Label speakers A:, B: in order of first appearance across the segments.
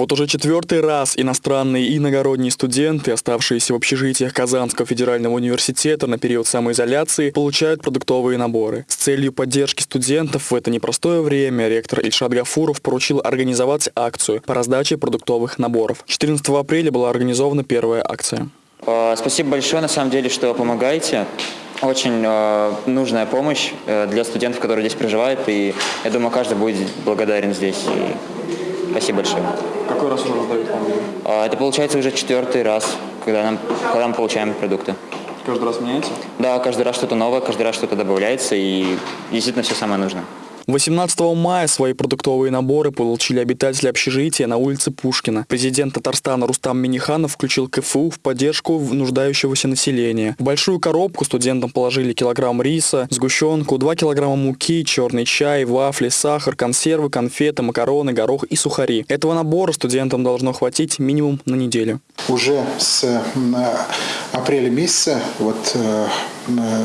A: Вот уже четвертый раз иностранные и иногородние студенты, оставшиеся в общежитиях Казанского федерального университета на период самоизоляции, получают продуктовые наборы. С целью поддержки студентов в это непростое время ректор Ильшат Гафуров поручил организовать акцию по раздаче продуктовых наборов. 14 апреля была организована первая акция.
B: А, спасибо большое, на самом деле, что помогаете. Очень э, нужная помощь э, для студентов, которые здесь проживают, и я думаю, каждый будет благодарен здесь. И спасибо большое.
A: Какой раз уже раздают вам?
B: А, это получается уже четвертый раз, когда, нам, когда мы получаем продукты.
A: Каждый раз меняется?
B: Да, каждый раз что-то новое, каждый раз что-то добавляется, и действительно все самое нужное.
A: 18 мая свои продуктовые наборы получили обитатели общежития на улице Пушкина. Президент Татарстана Рустам Миниханов включил КФУ в поддержку нуждающегося населения. В большую коробку студентам положили килограмм риса, сгущенку, 2 килограмма муки, черный чай, вафли, сахар, консервы, конфеты, макароны, горох и сухари. Этого набора студентам должно хватить минимум на неделю.
C: Уже с апреля месяца вот э,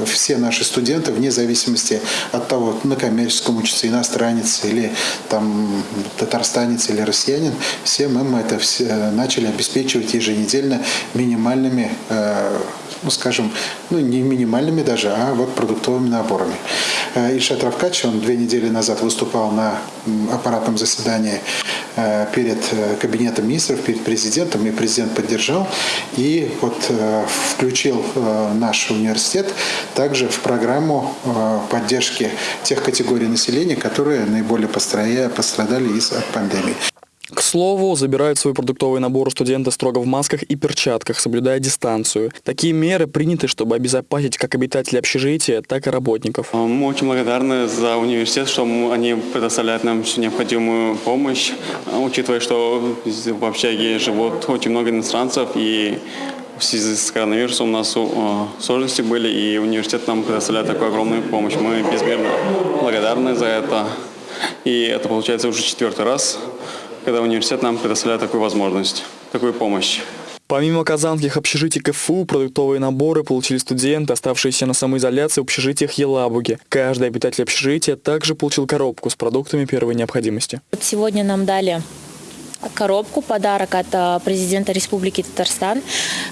C: все наши студенты, вне зависимости от того, на коммерческом учится иностранец или там татарстанец или россиянин, всем им это все начали обеспечивать еженедельно минимальными э, ну, скажем, ну, не минимальными даже, а вот продуктовыми наборами. Э, Ильшат Равкач, он две недели назад выступал на аппаратном заседании э, перед э, кабинетом министров, перед президентом, и президент поддержал, и вот включил наш университет также в программу поддержки тех категорий населения, которые наиболее пострадали из-за пандемии.
A: К слову, забирают свой продуктовый набор студенты строго в масках и перчатках, соблюдая дистанцию. Такие меры приняты, чтобы обезопасить как обитателей общежития, так и работников.
D: А, мы очень благодарны за университет, что они предоставляют нам всю необходимую помощь, а, учитывая, что в общаге живут очень много иностранцев и в связи с коронавирусом у нас а, сложности были, и университет нам предоставляет такую огромную помощь. Мы безмерно благодарны за это. И это получается уже четвертый раз, когда университет нам предоставляет такую возможность, такую помощь.
A: Помимо казанских общежитий КФУ, продуктовые наборы получили студенты, оставшиеся на самоизоляции в общежитиях Елабуги. Каждый обитатель общежития также получил коробку с продуктами первой необходимости.
E: Сегодня нам дали коробку, подарок от э, президента Республики Татарстан.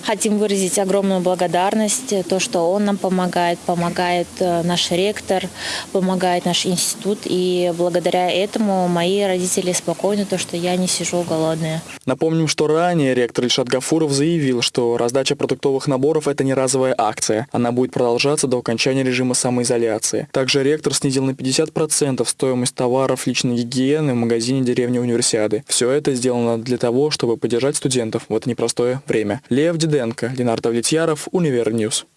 E: Хотим выразить огромную благодарность, то, что он нам помогает, помогает э, наш ректор, помогает наш институт. И благодаря этому мои родители спокойны, то, что я не сижу голодная.
A: Напомним, что ранее ректор Ильшат Гафуров заявил, что раздача продуктовых наборов – это не разовая акция. Она будет продолжаться до окончания режима самоизоляции. Также ректор снизил на 50% стоимость товаров личной гигиены в магазине деревни Универсиады. Все это сделано для того, чтобы поддержать студентов в это непростое время. Лев Диденко, Ленар Давлетьяров, Univer News.